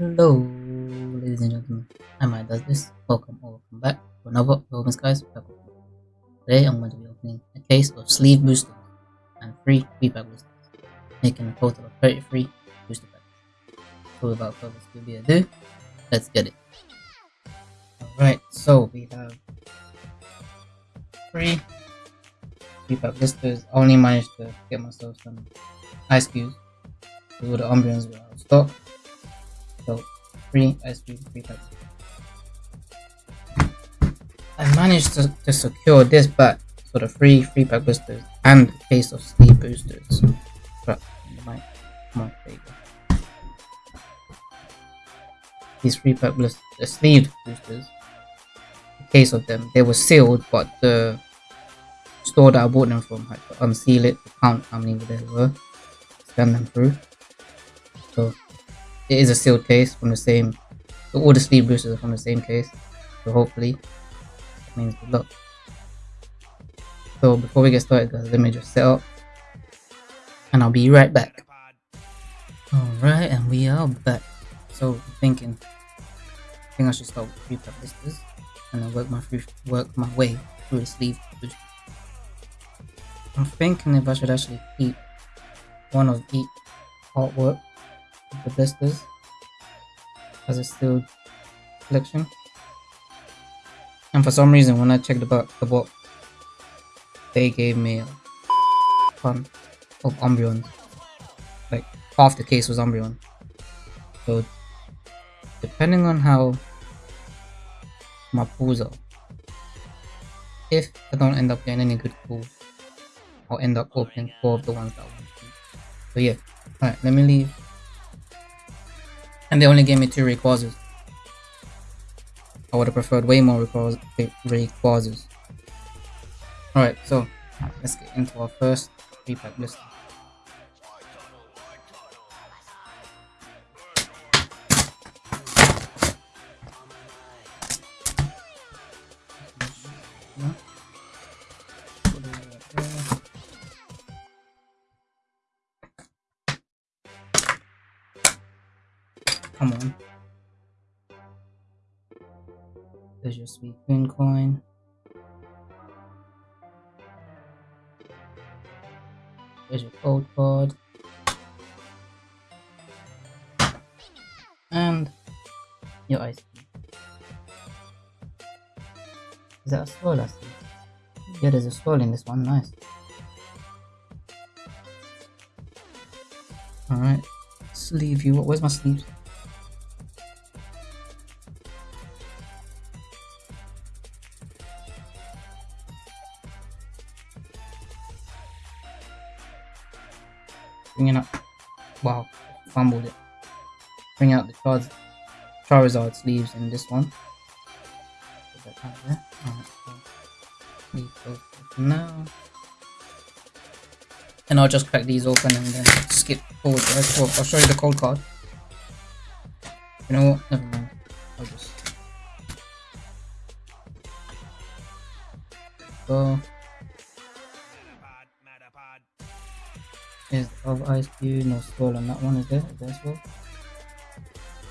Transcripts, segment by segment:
Hello, ladies and gentlemen. I'm I does this. Welcome or welcome back to another Romans Guys. Today I'm going to be opening a case of sleeve boosters and three feedback boosters, making a total of 33 booster packs. So without further ado, let's get it. Alright, so we have three feedback boosters. I only managed to get myself some ice cubes. All the Umbreons were out of stock. So cubes, three packs. I managed to, to secure this back for the free free pack boosters and case of sleeve boosters. But my my These free pack boosters, the sleeve boosters, the case of them, they were sealed, but the store that I bought them from had to unseal it to count how many there were, scan them through. It is a sealed case from the same, all the sleeve boosters are from the same case. So hopefully means good luck. So before we get started guys, let me just set up and I'll be right back. Alright, and we are back. So I'm thinking, I think I should start with three blisters and then work my work my way through the sleeve booster. I'm thinking if I should actually keep one of each artwork the blisters as a sealed collection and for some reason, when I checked about the box, they gave me a ton of Umbreon. Like, half the case was Umbreon. So, depending on how my pulls are, if I don't end up getting any good pulls, I'll end up opening four of the ones that I want to. So yeah, alright, let me leave. And they only gave me two Rayquazas. I would have preferred way more Rayquazas. Alright, so let's get into our first three pack list. And your ice cream. Is that a swirl I see? Hmm. Yeah, there's a swirl in this one, nice. Alright, sleeve you. Where's my sleeves? bringing up Charizard sleeves in this one. Now. And I'll just crack these open and then skip forward right? I'll show you the cold card. You know what? Never mind. I'll just go. Is of ice cube? No skull on that one is there is there no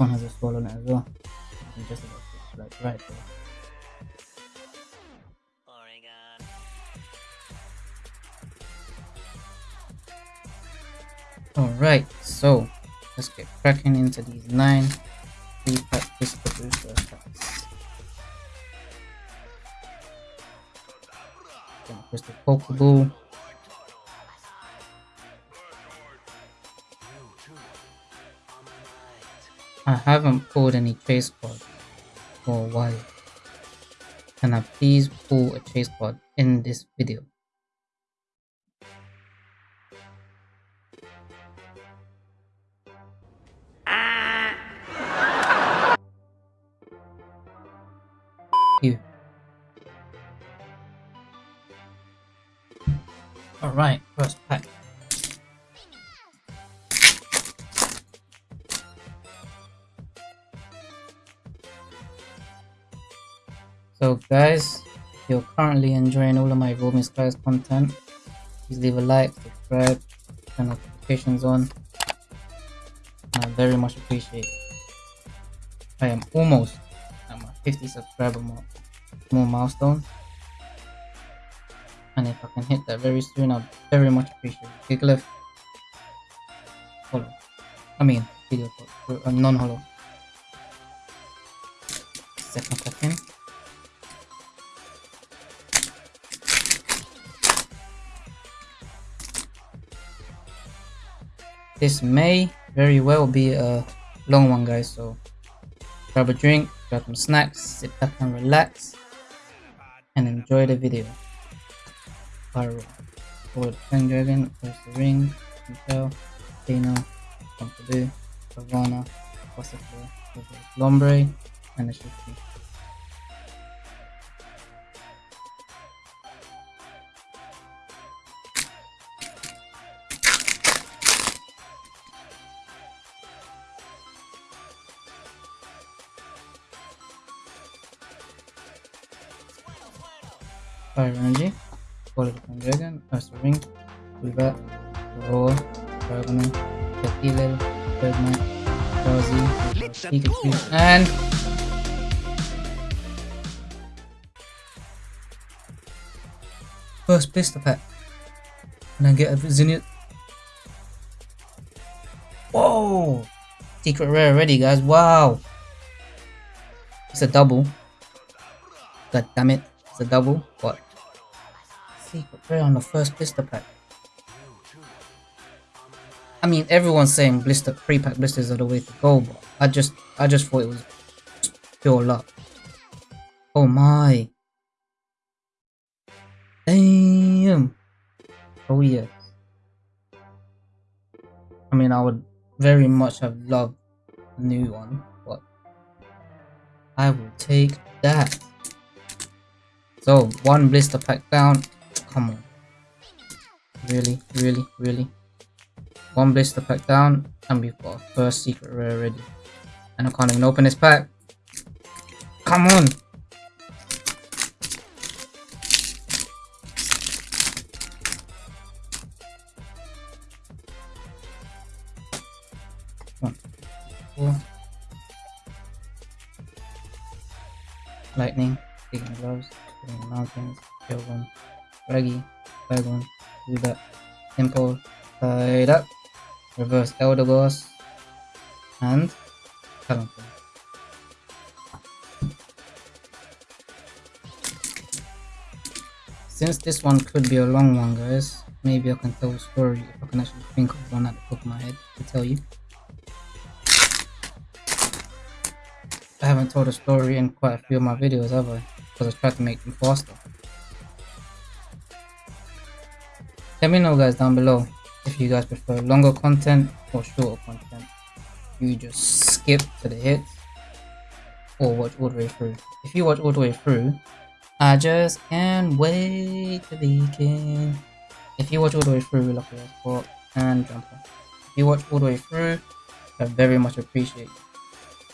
one has a it as well. just about like right uh. there. Alright, so let's get cracking into these nine three pack crystal booster. Crystal Pokeball. Haven't pulled any chase card for a while. Can I please pull a chase card in this video? Skies content, please leave a like, subscribe, turn notifications on. I very much appreciate it. I am almost at my 50 subscriber mark, more milestone. And if I can hit that very soon, I'd very much appreciate it. Big left. Follow. I mean, video uh, non-hollow. Second second. This may very well be a long one guys, so grab a drink, grab some snacks, sit back and relax, and enjoy the video. Pyro. Forward Pen Dragon, First the Ring, Intel, Dino, Pompidou, Savannah, Possible, Lombre, and the Shifty. Fire Energy, Bullet Dragon, Master Ring, Bulbat, Roar, Dragonon, Cathedral, Bergmite, Drowsy, and First Blister Pack. Can I get a Zenith? Whoa! Secret rare already, guys. Wow! It's a double. God damn it. It's a double. What? Secret rare on the first blister pack. I mean, everyone's saying blister pre-pack blisters are the way to go, but I just, I just thought it was pure luck. Oh my! Damn! Oh yeah. I mean, I would very much have loved a new one, but I will take that. So, one blister pack down. Come on. Really, really, really. One blister pack down, and we've got our first secret rare already. And I can't even open this pack. Come on! One. Lightning, taking gloves, taking mountains, Shogun, Raggy, Dragon, do that. Simple, tied up, reverse Eldegoss, and Talonflame. Since this one could be a long one guys, maybe I can tell a story if I can actually think of one at the top of my head to tell you. I haven't told a story in quite a few of my videos, have I? Because I tried to make them faster. Let me know guys down below if you guys prefer longer content or shorter content. You just skip to the hits or watch all the way through. If you watch all the way through, I just can't wait to begin. If you watch all the way through, Lucky Sport and Jumper. If you watch all the way through, I very much appreciate.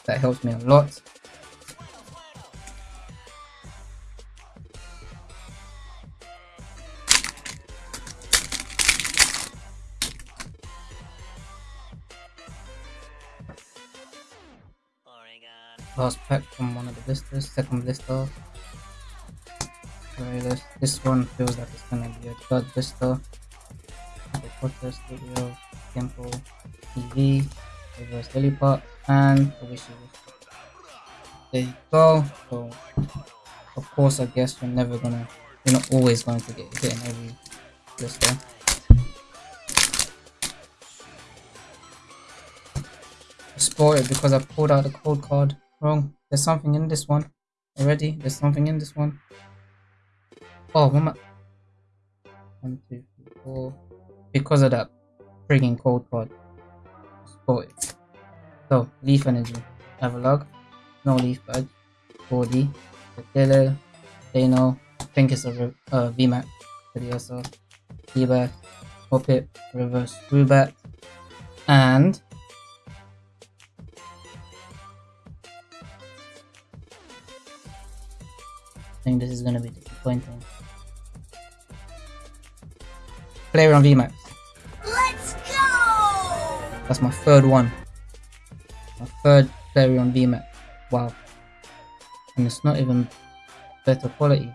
That helps me a lot. Last pack from one of the blisters, second blister. Sorry, this, this one feels like it's gonna be a third blister. The Potter Studio, Temple, TV, Reverse Lilliput, and the There you go. So, of course, I guess you're never gonna, you're not always going to get hit in every blister. Spoil it because I pulled out the code card wrong. There's something in this one already. There's something in this one. Oh, one, one, two, three, four. Because of that frigging code card. Spoil it. So, leaf energy. Have a Avalog. No leaf badge. 4D. The Dele. Dano. I think it's a uh, VMAX. Videoso. T-Bath, Hop It, Reverse Rubat, and think this is gonna be disappointing. Player on VMAX. Let's go! That's my third one. My third player on VMAX. Wow. And it's not even better quality.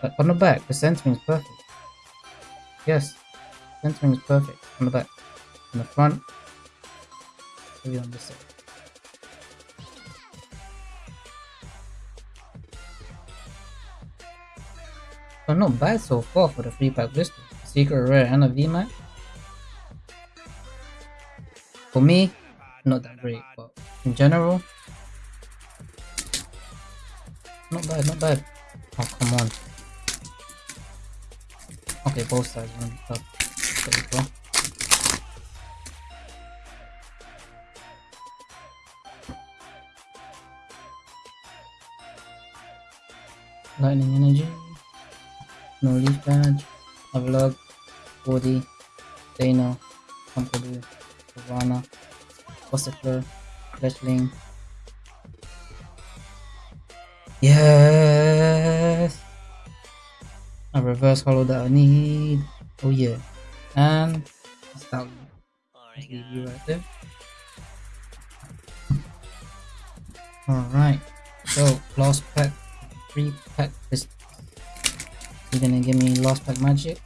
But on the back, the centering is perfect. Yes, centering is perfect on the back. On the front, maybe on this side. Oh, but not bad so far for the free pack blister. Secret rare and a VMAX. For me, not that great, but in general, not bad, not bad. Oh, come on. Okay, both sides. There we go. Lightning energy. No leaf badge. Avlog. Body. Dano. Pompidou. Savannah. Gossifleur. Fletchling. Yes! A reverse hollow that I need. Oh yeah. And that's that leave you right there. Alright. So last pack three pack is you gonna give me last pack magic?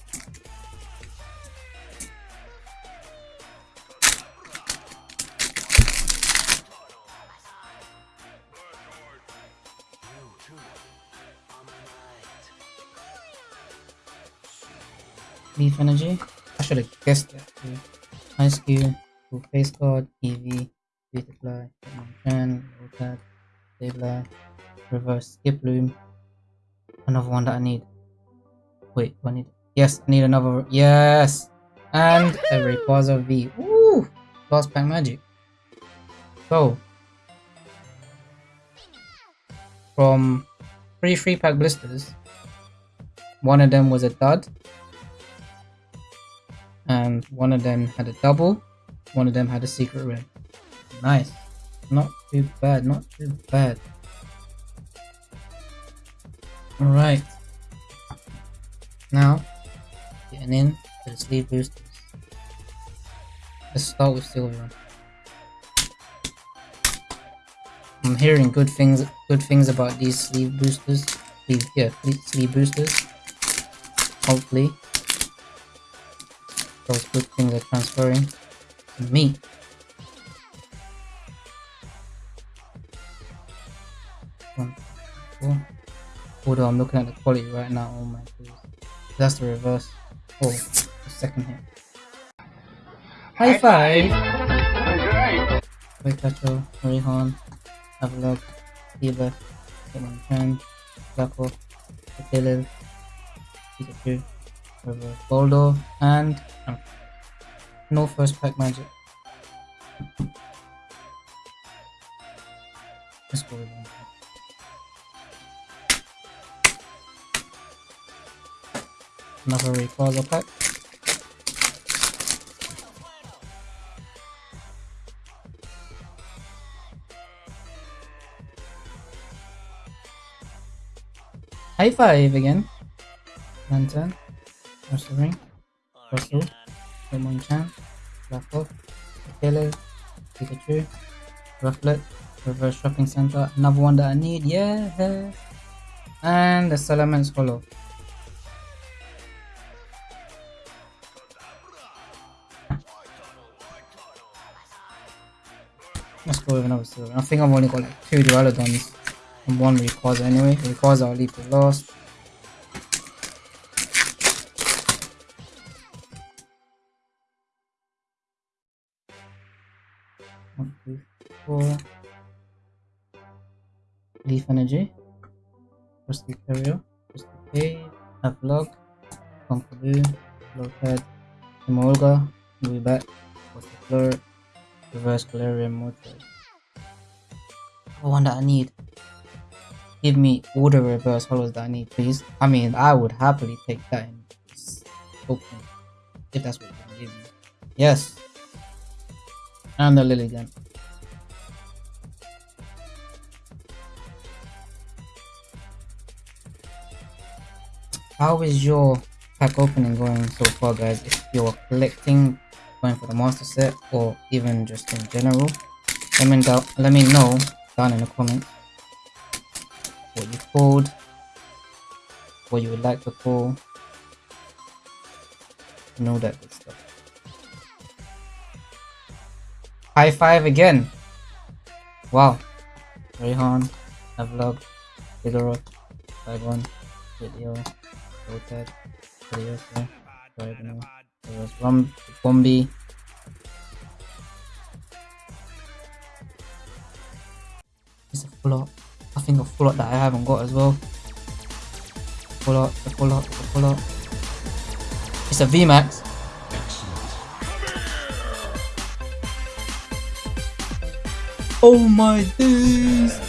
Leaf energy. I should have guessed that. too. Ice cube, full face guard, EV, Beautifly, Chan, Rotad, Stabler, reverse Skiploom. Another one that I need. Wait, I need? Yes, I need another. Yes, and a Rayquaza V. Woo! Last pack magic. So, from three free pack blisters, one of them was a dud, and one of them had a double, one of them had a secret rare. Nice. Not too bad, not too bad. Alright. Now, getting in to the sleeve boosters. Let's start with Sylveon. I'm hearing good things good things about these sleeve boosters. Sleeve yeah, sleeve boosters. Hopefully. Those good things are transferring to me. One. Although I'm looking at the quality right now, oh my goodness. That's the reverse. Oh, the second hit. High five! Pikachu, Rhyhorn, Avalok, Diva, Hitmonchan, Flaco, Petilil, Pikachu, Reverse. Boldo, and um, no first pack magic. Let's go with one. Another Rayquaza pack. High five again. Lantern. Russell Ring. Russell. Hitmonchan. Raffle. Taylor. Pikachu. Rufflet. Reverse Shopping Center. Another one that I need. Yeah. And the Salamence Hollow. Let's go with another. I think I've only got like two Duraludons and one Rayquaza anyway. Rayquaza I'll leave for last. One, two, four. Leaf Energy. Rusty Carrier. Rusty Cave. Avlog. Conqueror. Lopad. Emolga. Movie back. What's the floor? Reverse Galarian Mortar. One that I need. Give me all the reverse hollows that I need, please. I mean, I would happily take that in open. If that's what gonna give me. Yes. And the Lilligant. How is your pack opening going so far guys? If you're collecting, going for the master set, or even just in general, let me, let me know down in the comments what you pulled, what you would like to pull, know that good stuff. High five again! Wow. Rayhan, Avlog, Figaro, Saigon, Video, Rotet, Serioso, Diagonal, there was Rum, Bombi. Full I think a full that I haven't got as well. Full out, a full out, a full out. It's a VMAX. Oh my days!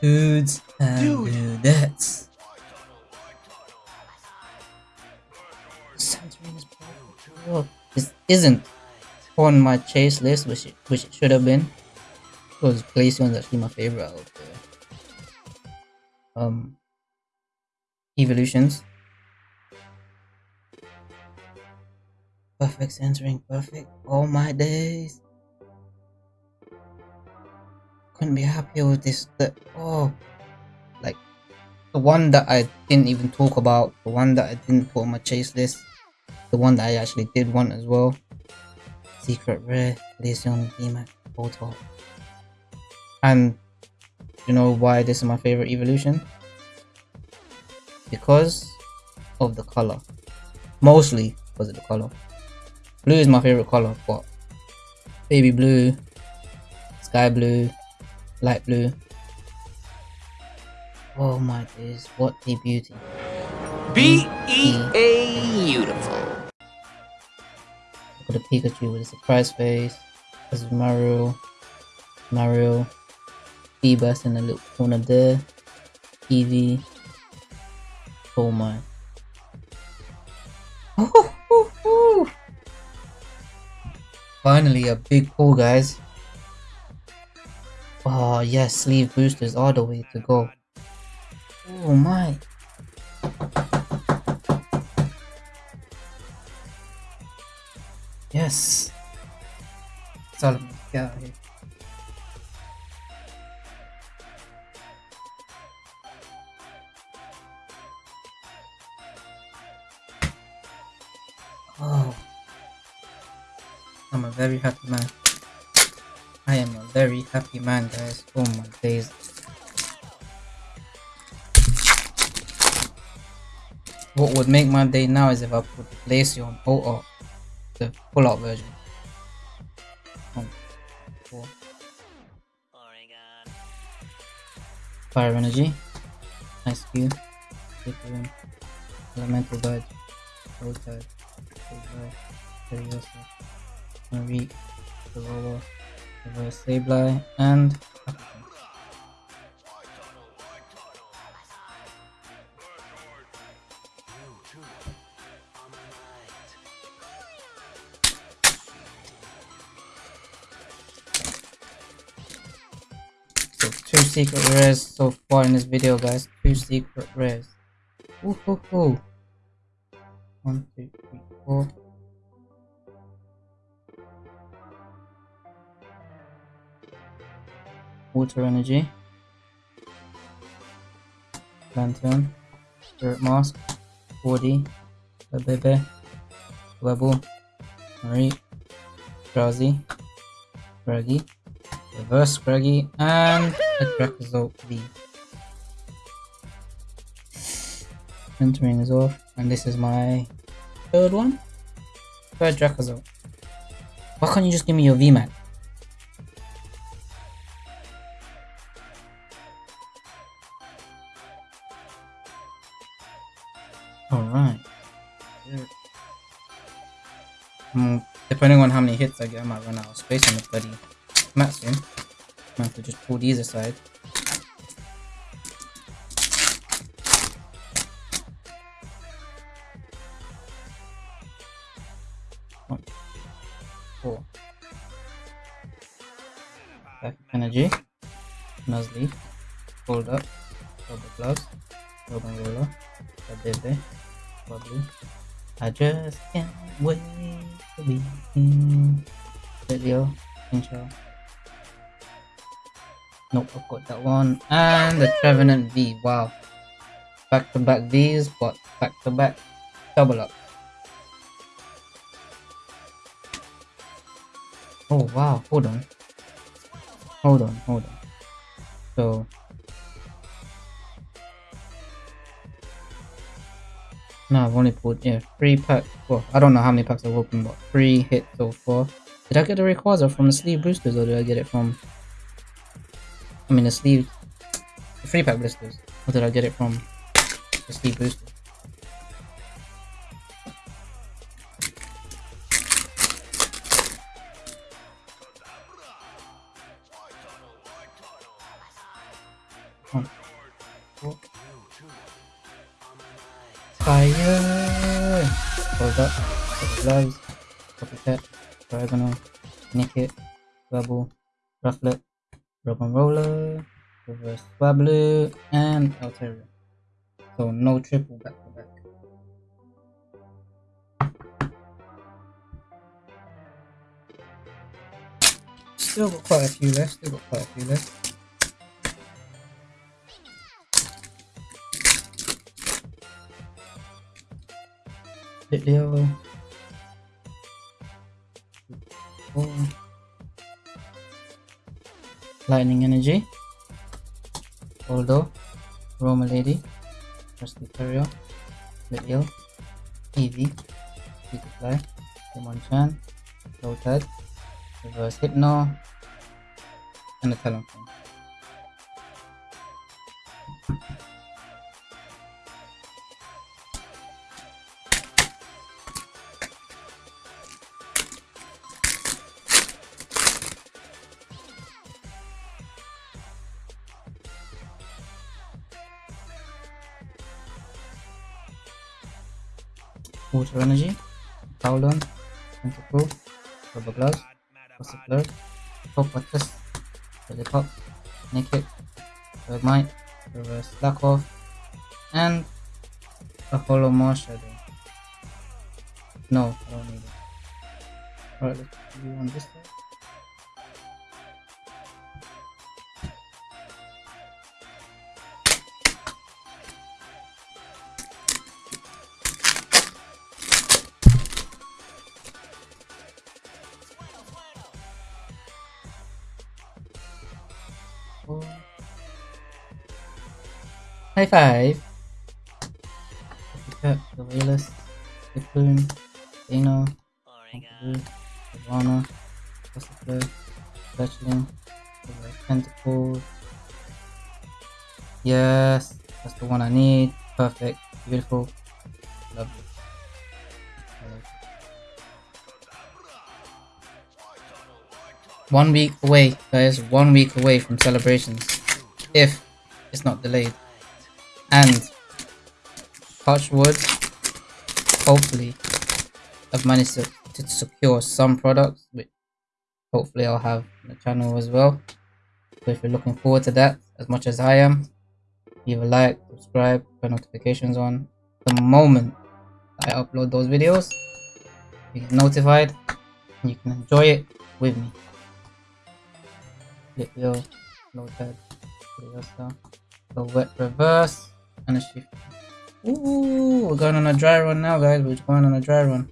Dudes and dudettes. Santorini is broken. This isn't on my chase list, which it, which it should have been. Because Glaceon is actually my favorite out of the um evolutions. Perfect centering, perfect. All my days. Couldn't be happier with this. The oh, like the one that I didn't even talk about, the one that I didn't put on my chase list, the one that I actually did want as well. Secret rare, Glaceon, VMAX, Photo. And you know why this is my favorite evolution? Because of the color. Mostly because of the color. Blue is my favorite color, but baby blue, sky blue, light blue. Oh my days, what a beauty. B E A beautiful. Look at the Pikachu with a surprise face. This is Mario. Mario. Feebas in the little corner there. Eevee. Oh my. Finally a big pull guys. Oh yes, sleeve boosters are the way to go. Oh my. Yes. Solomon, get out here. Oh. I'm a very happy man. I am a very happy man, guys. Oh my days. What would make my day now is if I put the Glaceon Auto, the pull out version. Oh. Fire Energy, Ice Cube, Flickering, Elemental Dodge, Road Tide, Road Furiosa, Marie, Aurora, Reverse Sableye, and two secret rares so far in this video guys. Two secret rares. Ooh, hoo, hoo. One, two, three, four. Water energy. Lantern. Spirit mask. Woody. Bebe. Webble. Marie. Drowsy. Scraggy. Reverse Scraggy. And a Dracozolt V. Entering is off, and this is my third one. Third. Why can't you just give me your VMAX? Depending on how many hits I get, I might run out of space on the bloody mat soon. Might have to just pull these aside. One. Back energy. Nuzleaf. Hold up. Rubber gloves. Rubber roller. Baby. Bubbly. I just can't wait to be in video. Intro. Nope, I've got that one. And the Trevenant V. Wow. Back to back V's, but back to back double up. Oh wow, hold on. Hold on, hold on. So No, I've only pulled yeah, three packs. Well, I don't know how many packs I've opened, but three hits so far. Did I get the Rayquaza from the sleeve boosters or did I get it from I mean the sleeve the free pack blisters? Or did I get it from the sleeve boosters? Bubble. Rufflet. Rock and Roller. Reverse Swablu. And Altaria. So no triple back to back. Still got quite a few left. Still got quite a few left. Leo. Four. Lightning Energy. Aldo. Roma Lady. Rusty Terrier. Leo. Eevee. Demon Chan. Lotad. Reverse Hypno. And a Talonflame. Slack Off, and a Hollow Mars No, High five. Cut the Wayless, Cocoon, Dino. Ivana, Gossifleur, Fletchling, Tentacle. Yes, that's the one I need. Perfect, beautiful, lovely. I like it. One week away, guys. One week away from celebrations, if it's not delayed. And touch wood. Hopefully, I've managed to, to secure some products, which hopefully I'll have on the channel as well. So if you're looking forward to that as much as I am, leave a like, subscribe, turn notifications on. The moment I upload those videos, you get notified and you can enjoy it with me. Little low pad, the wet reverse, Ooh, we're going on a dry run now, guys. We're going on a dry run.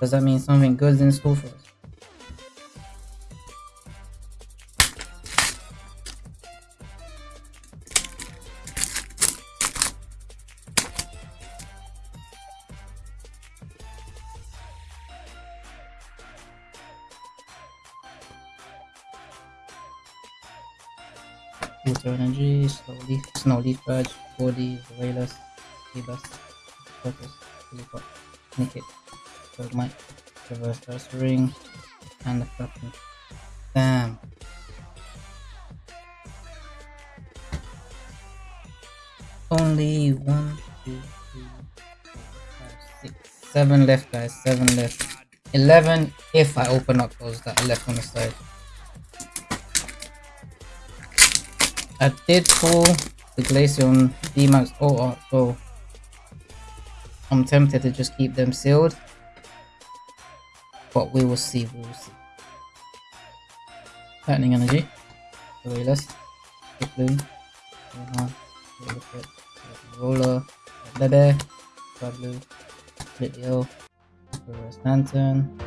Does that mean something good's in store for us? Leaf, snow leaf badge, body, Rayless, Ebus, Purpose, Teleport, Nickit, Bergmite, Reverse Burst Ring, and the fucking. Damn. Only one, two, three, four, five, six, seven left, guys. Seven left. Eleven if I open up those that are left on the side. I did pull the Glaceon VMAX oh, so I'm tempted to just keep them sealed. But we will see, we will see. Lightning energy. Rayless. Bloom. Roller. Bebe. Blue. Video. Reverse Lantern.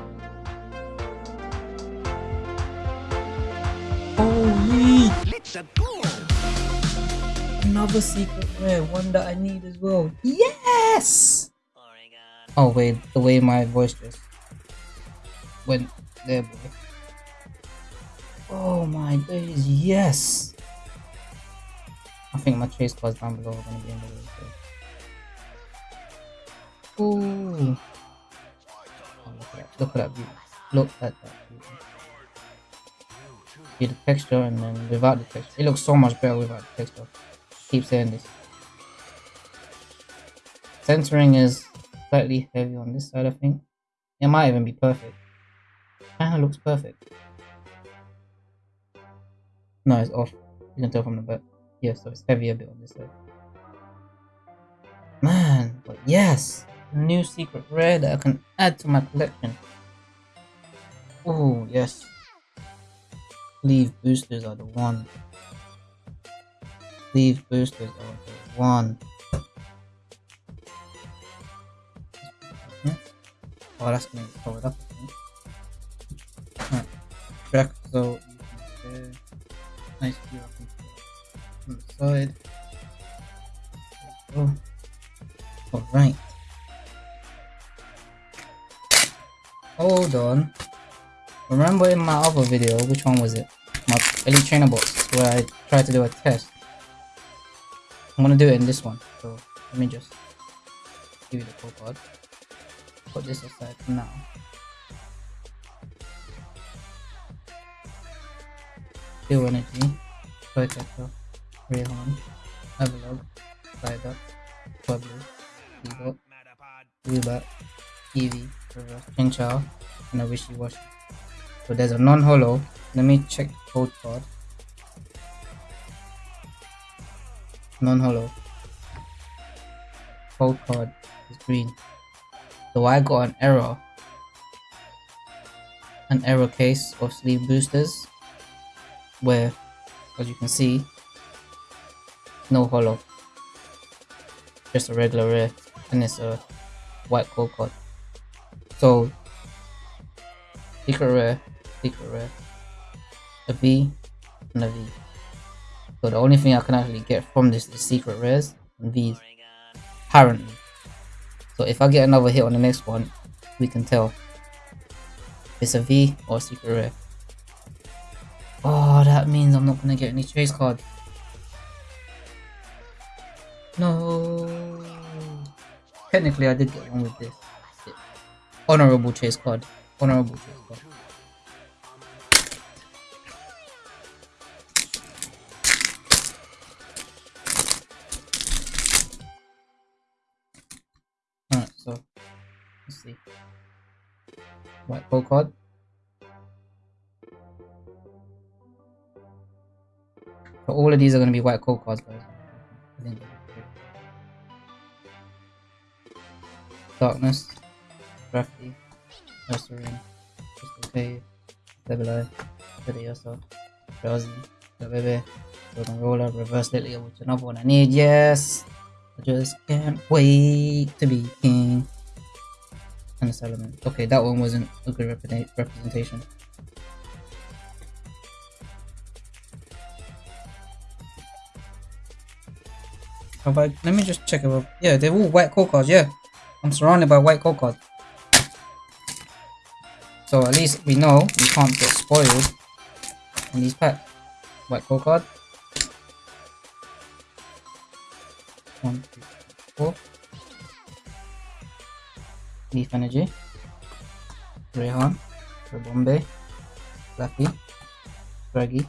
Oh, Holy! Another secret rare, one that I need as well. Yes! Oh wait, the way my voice just went there, boy. Oh my days, yes! I think my chase cards down below are gonna be in the way. So. Ooh. Oh, look at that! Look at that beauty! Look at that beauty! See the texture and then without the texture. It looks so much better without the texture. Keep saying this. Centering is slightly heavy on this side, I think. It might even be perfect. Kinda looks perfect. No, it's off. You can tell from the back. Yeah, so it's heavy a bit on this side. Man, but yes! New secret rare that I can add to my collection. Oh, yes. Leave boosters are the one. Leave boosters are the oh, one. Oh, that's gonna get covered up. Alright. Back so. Nice view on the side. Go. Alright. Hold on. Remember in my other video, which one was it? My Elite Trainer box, where I tried to do a test. I'm gonna do it in this one, so let me just give you the code card. Put this aside now. Steel Energy, Protector, Rhyhorn, Avalog, Psyduck, Pueblo, Bebop, Rubat, Eevee, Reverse. Pinchar, and a Wishy Washy. So there's a non-holo. Let me check the code Non-holo. Code card is green. So I got an error. An error case of sleeve boosters. Where, as you can see, no holo. Just a regular rare. And it's a white code card. So secret rare, secret rare, a V, and a V. So the only thing I can actually get from this is secret rares and Oregon. apparently. So if I get another hit on the next one, we can tell it's a V or a secret rare. Oh, that means I'm not gonna get any chase card. No. Technically, I did get one with this. Honorable chase card. Honorable chase card. Card. So all of these are gonna be white gold cards, guys. Darkness, Crafty, Nursery, Crystal Cave, Stabilize, Vidiosa, Drowsy, baby, Golden Roller, Reverse Lily, which is another one I need, yes! I just can't wait to be king and this element. Okay, that one wasn't a good rep representation. How about? let me just check about, yeah, they're all white core cards, yeah. I'm surrounded by white core cards. So at least we know we can't get spoiled in these packs. White core card. One, Leaf Energy. Rehan. Bombay. Lucky. Draggy.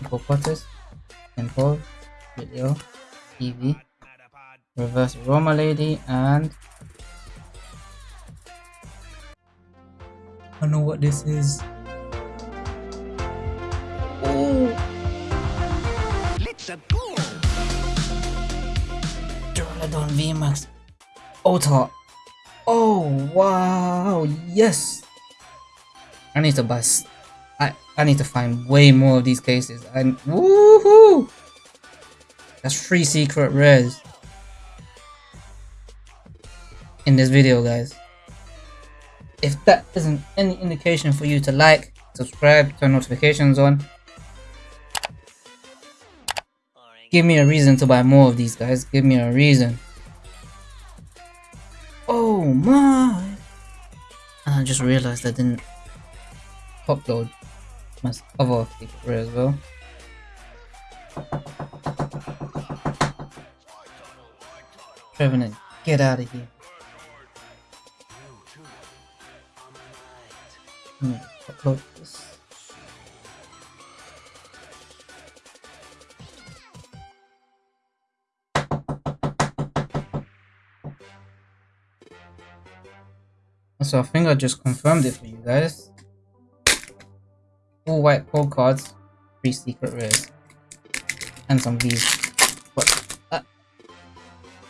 Hippopotamus. Temple. Video. Eevee. Reverse Roma Lady and I don't know what this is. Oh, Let's go. Duraludon VMAX Ultra. Wow, yes. I need to buy. I need to find way more of these cases. And woohoo! That's three secret rares in this video, guys. If that isn't any indication for you to like, subscribe, turn notifications on, give me a reason to buy more of these guys. Give me a reason. Oh my! And I just realized I didn't upload my other rare as well. Trevenant, get out of here. Upload this. So I think I just confirmed it for you guys. All white code cards, three secret rares, and some V's. But uh,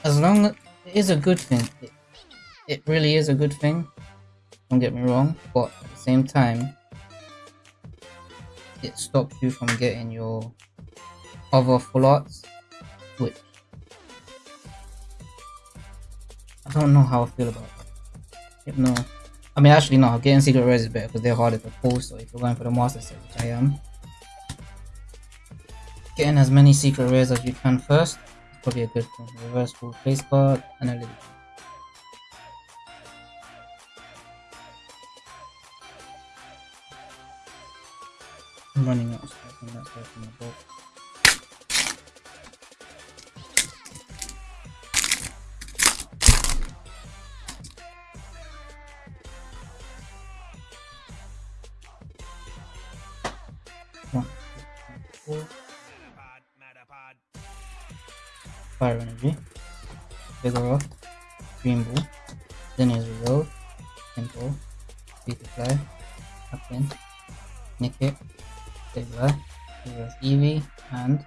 as long as it is a good thing, it, it really is a good thing. Don't get me wrong, but at the same time, it stops you from getting your other full arts, which I don't know how I feel about. No, I mean actually no. Getting secret rares is better because they're harder to pull. So if you're going for the master set, which I am, getting as many secret rares as you can first is probably a good thing. Reverse full face card and a little. I'm running out of stuff and that's the boat. Bull, Lineage Reload, Temple, Beautifly, Captain, Nickit, Saber, Reverse Eevee, and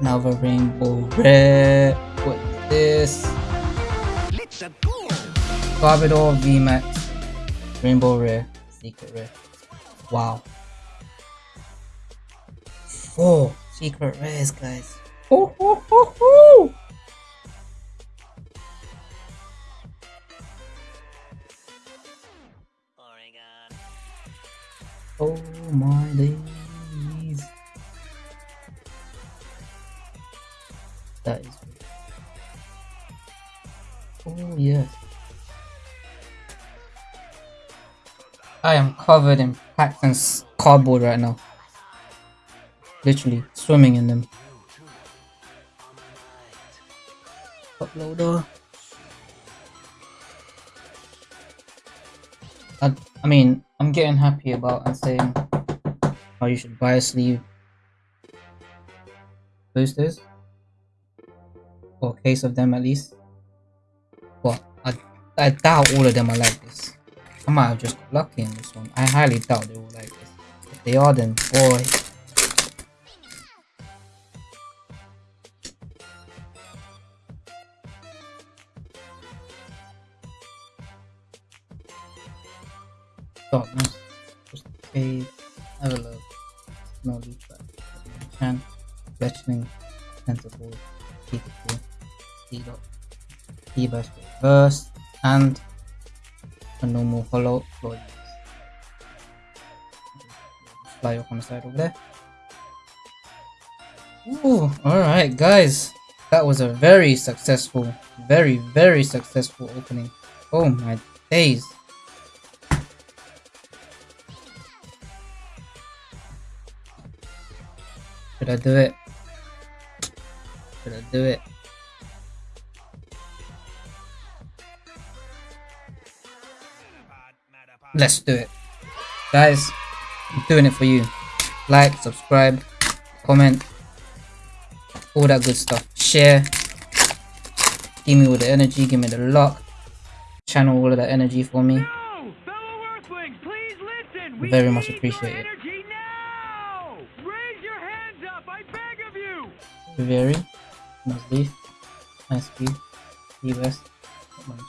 another Rainbow Red. What is this? Let's go. Garbodor VMAX, Rainbow Rare, Secret Rare. Wow. Four secret rares, guys. Oh my days. That is. Oh yes. I am covered in packs and cardboard right now. Literally swimming in them. Uploader. I, I mean, I'm getting happy about and saying how you should buy a sleeve boosters or a case of them at least. But I, I doubt all of them are like this. I might have just got lucky in this one. I highly doubt they're all like this. If they are, then boy. Darkness. Just a have a look. No leaf back. Chan. Fletchling. Tentacle. Pikachu. T-Dot. T-Bash Reverse. And a normal hollow. Fly up on the side over there. Ooh, alright guys. That was a very successful, very, very successful opening. Oh my days. Should I do it? Should I do it? Let's do it. Guys, I'm doing it for you. Like, subscribe, comment, all that good stuff. Share. Give me all the energy, give me the luck. Channel all of that energy for me. No! Fellow Earthlings, please listen! We Very much need appreciate your it. energy now! Raise your hands up, I beg of you! Very nice leaf, nice view, US,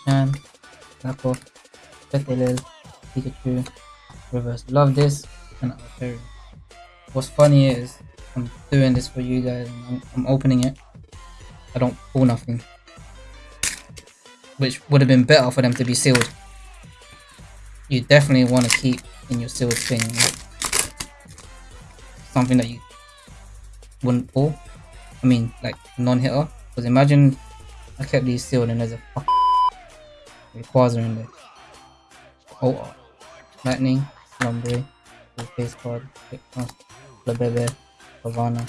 Chan, Nako, Petelel, Pikachu, Reverse. Love this and. What's funny is I'm doing this for you guys I'm, I'm opening it. I don't pull nothing. Which would have been better for them to be sealed. You definitely want to keep in your sealed thing. Something that you wouldn't pull. I mean, like non-hitter. Because imagine I kept these sealed and there's a fuck Rayquaza in there. Oh, Lightning, Lombre, face card, Lebebe, Havana,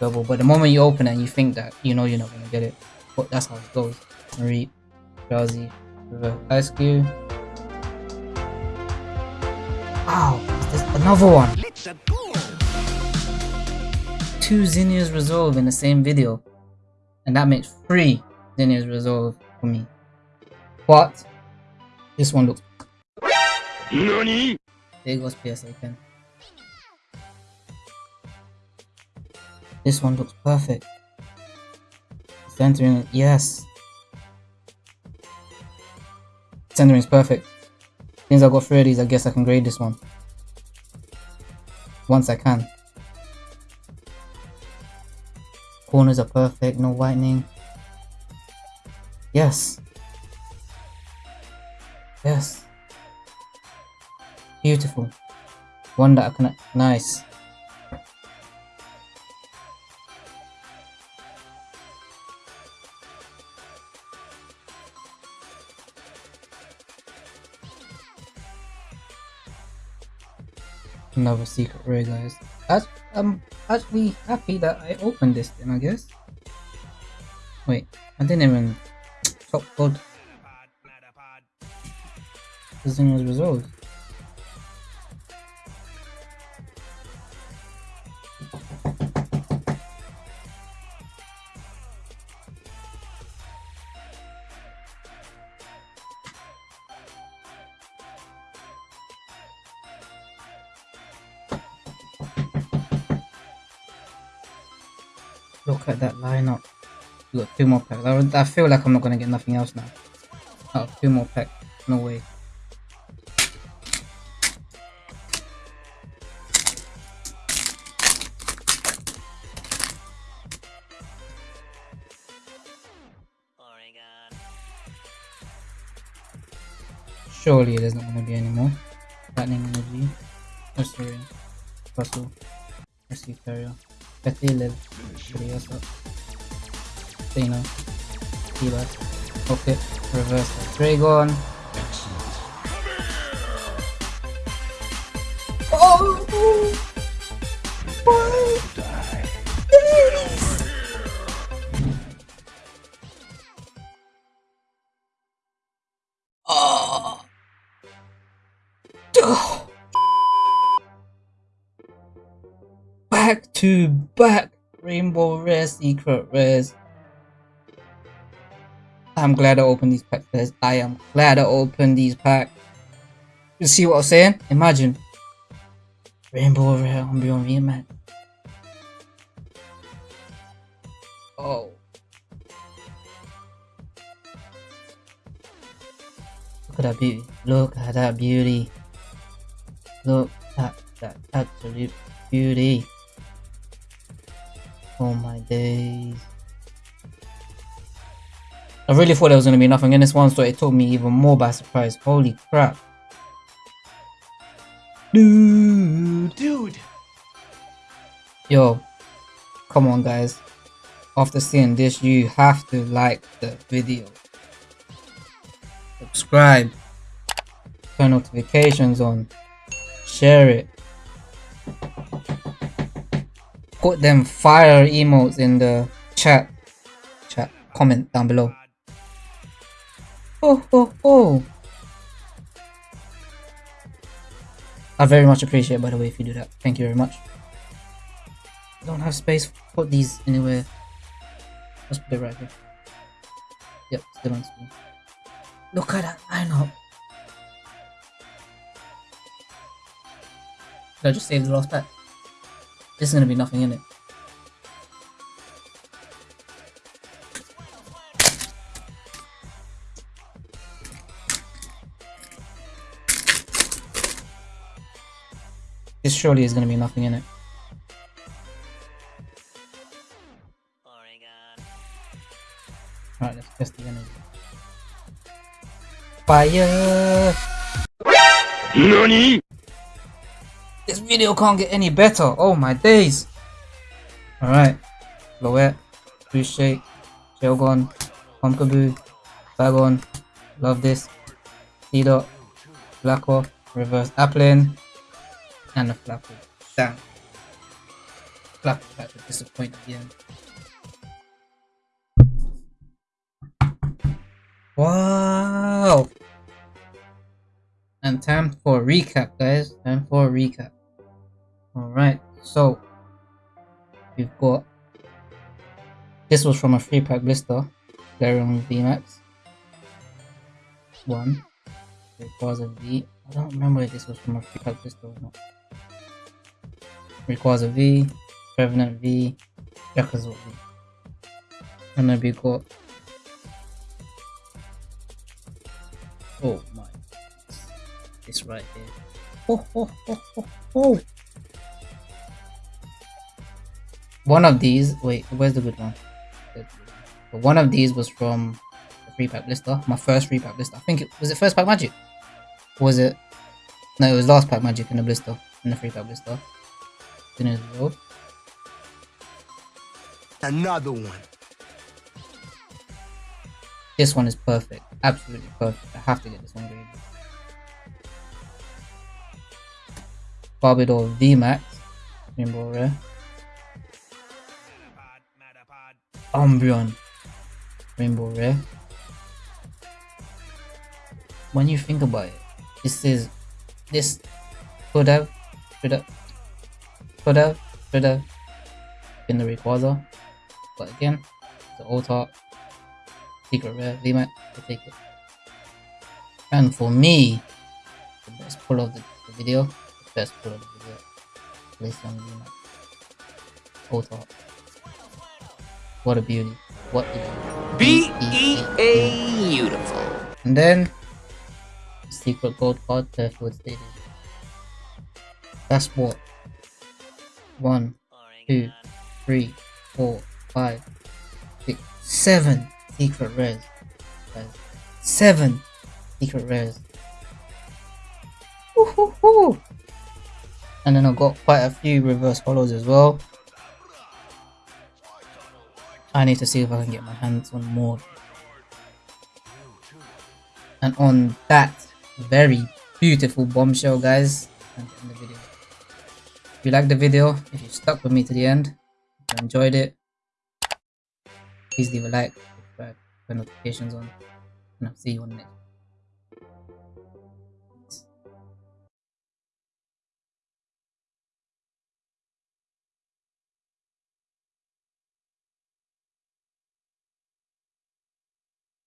Double. But the moment you open it, you think that you know you're not gonna get it. But that's how it goes. Marie, Drowsy, River, Ice Cube. Wow, there's another one. Two Zinnias Resolve in the same video. And that makes three Zinnias Resolve for me. But this one looks Nani? there goes PSA 10. This one looks perfect. Centering, yes. Centering is perfect. Since I got three of these, I guess I can grade this one. Once I can. Corners are perfect, no whitening. Yes. Yes. Beautiful. One that I can. Nice. Another secret rare, guys. Act- I'm actually happy that I opened this thing, I guess. Wait, I didn't even top code. This thing was resolved. Two more packs. I, I feel like I'm not gonna get nothing else now. Oh, two more packs. No way. Surely there's not gonna be any more. Lightning energy. Nursery. Russell. Rescue Carrier. Betty Live. Furiosa. Dana. T-Bat. Okay. Reverse. Dragon. Oh! Oh! Oh. Back to back Rainbow Rare Secret Rares. I'm glad I opened these packs. I am glad I opened these packs. You see what I'm saying? Imagine Rainbow Rare Umbreon VMAX. Oh. Look at that beauty. Look at that beauty. Look at that absolute beauty. Oh my days. I really thought there was going to be nothing in this one, so it took me even more by surprise. Holy crap. Dude. Dude. Yo. Come on, guys. After seeing this, you have to like the video. Subscribe. Turn notifications on. Share it. put them fire emotes in the chat. Chat comment down below. Oh oh oh. I very much appreciate by the way if you do that. Thank you very much. I don't have space to put these anywhere. Let's put it right here. Yep, still on screen. Look at that lineup. Did I just save the last pack? This is gonna be nothing in it. Surely is gonna be nothing in it. Alright, let's test the energy. Fire! NANI? This video can't get any better. Oh my days. Alright. Loet, Boost Shake, Shelgon, Pumpkaboo, Bagon, Love This, C-Dot, Blacko, Reverse Applin, and a Flapple. Damn. Flapple had to disappoint. Wow! And time for recap, guys. Time for recap. Alright, so we've got this was from a free pack blister, Galarian VMAX. One. Rayquaza V. I don't remember if this was from a free pack blister or not. Rayquaza V, Revenant V, Rayquaza V. And then we got Oh my It's right here. Oh, oh, oh, oh, oh. One of these, wait, where's the good one? The- One of these was from the free pack blister, my first free pack blister. I think it was it first pack magic. Or was it? No, it was last pack magic in the blister, in the free pack blister. Then it was. Another one. This one is perfect, absolutely perfect. I have to get this one graded. Garbodor VMAX, Rainbow Rare. Umbreon, Rainbow Rare. When you think about it, this is this could have, should have, could have, should have been the Rayquaza, but again, the Ultra Secret Rare VMAX, I take it. And for me, the best pull of the, the video, the best pull of the video, Glaceon VMAX. Ultra. What a beauty. What a beauty. B-E-A beautiful. And then secret gold card Fairfield Stadium. That's what one, two, three, four, five, six, seven secret rares. Seven secret rares. Woo-hoo-hoo. And then I've got quite a few reverse hollows as well. I need to see if I can get my hands on more. And on that very beautiful bombshell, guys, the video. If you liked the video, if you stuck with me to the end, if you enjoyed it, please leave a like, subscribe, turn notifications on, and I'll see you on the next.